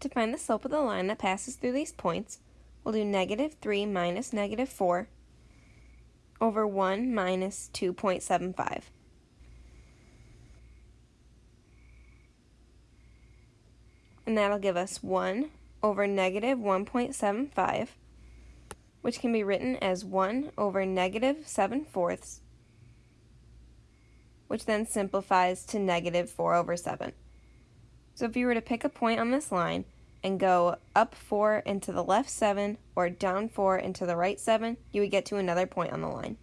To find the slope of the line that passes through these points, we'll do negative 3 minus negative 4 over 1 minus 2.75. And that'll give us 1 over negative 1.75, which can be written as 1 over negative 7 fourths, which then simplifies to negative 4 over 7. So if you were to pick a point on this line and go up 4 into the left 7 or down 4 into the right 7, you would get to another point on the line.